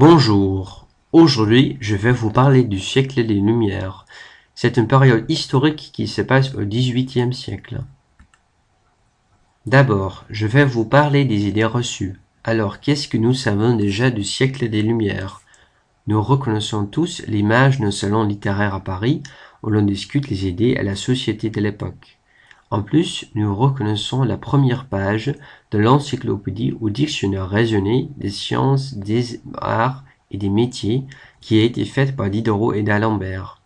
Bonjour, aujourd'hui je vais vous parler du siècle des Lumières. C'est une période historique qui se passe au XVIIIe siècle. D'abord, je vais vous parler des idées reçues. Alors, qu'est-ce que nous savons déjà du siècle des Lumières? Nous reconnaissons tous l'image d'un salon littéraire à Paris où l'on discute les idées à la société de l'époque. En plus, nous reconnaissons la première page de l'encyclopédie ou dictionnaire raisonné des sciences, des arts et des métiers qui a été faite par Diderot et d'Alembert.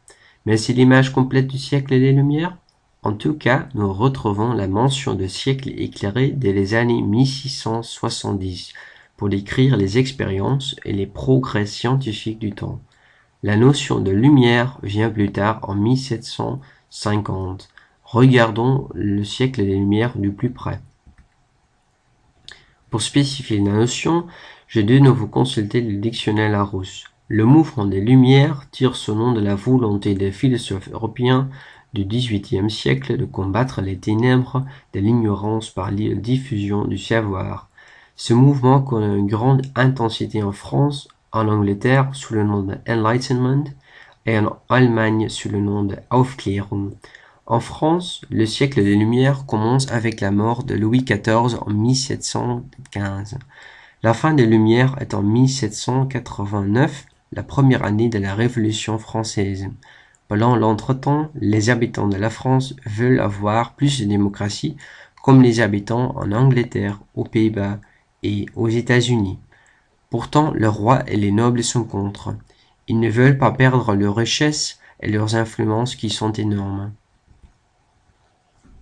Mais c'est l'image complète du siècle des Lumières En tout cas, nous retrouvons la mention de siècle éclairé dès les années 1670 pour décrire les expériences et les progrès scientifiques du temps. La notion de lumière vient plus tard en 1750 Regardons le siècle des Lumières du plus près. Pour spécifier la notion, j'ai de nouveau consulté le dictionnaire Larousse. Le mouvement des Lumières tire son nom de la volonté des philosophes européens du XVIIIe siècle de combattre les ténèbres de l'ignorance par la diffusion du savoir. Ce mouvement connaît une grande intensité en France, en Angleterre sous le nom de Enlightenment et en Allemagne sous le nom de Aufklärung. En France, le siècle des Lumières commence avec la mort de Louis XIV en 1715. La fin des Lumières est en 1789, la première année de la Révolution française. Pendant l'entretemps, les habitants de la France veulent avoir plus de démocratie, comme les habitants en Angleterre, aux Pays-Bas et aux États-Unis. Pourtant, le roi et les nobles sont contre. Ils ne veulent pas perdre leurs richesses et leurs influences qui sont énormes.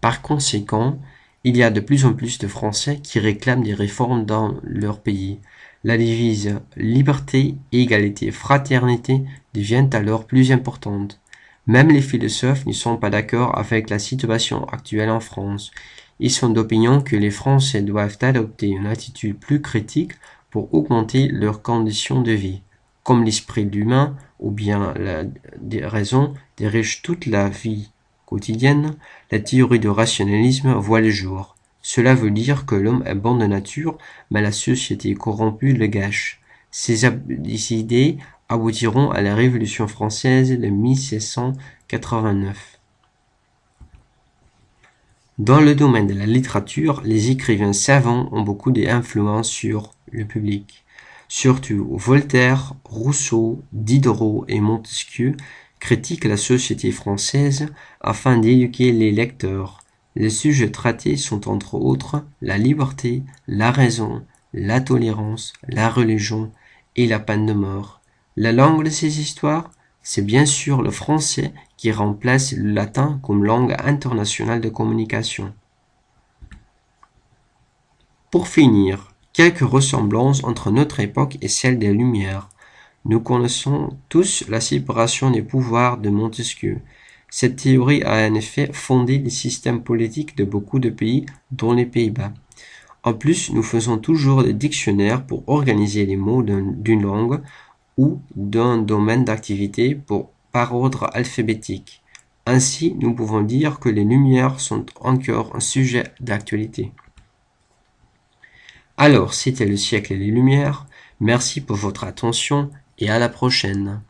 Par conséquent, il y a de plus en plus de Français qui réclament des réformes dans leur pays. La devise liberté, égalité, fraternité devient alors plus importante. Même les philosophes ne sont pas d'accord avec la situation actuelle en France. Ils sont d'opinion que les Français doivent adopter une attitude plus critique pour augmenter leurs conditions de vie. Comme l'esprit humain ou bien la raison dirige toute la vie la théorie du rationalisme voit le jour. Cela veut dire que l'homme est bon de nature, mais la société corrompue le gâche. Ces idées aboutiront à la Révolution française de 1789. Dans le domaine de la littérature, les écrivains savants ont beaucoup d'influence sur le public. Surtout Voltaire, Rousseau, Diderot et Montesquieu critique la société française afin d'éduquer les lecteurs. Les sujets traités sont entre autres la liberté, la raison, la tolérance, la religion et la peine de mort. La langue de ces histoires, c'est bien sûr le français qui remplace le latin comme langue internationale de communication. Pour finir, quelques ressemblances entre notre époque et celle des Lumières. Nous connaissons tous la séparation des pouvoirs de Montesquieu. Cette théorie a en effet fondé les systèmes politiques de beaucoup de pays, dont les Pays-Bas. En plus, nous faisons toujours des dictionnaires pour organiser les mots d'une langue ou d'un domaine d'activité par ordre alphabétique. Ainsi, nous pouvons dire que les Lumières sont encore un sujet d'actualité. Alors, c'était le siècle des Lumières. Merci pour votre attention et à la prochaine.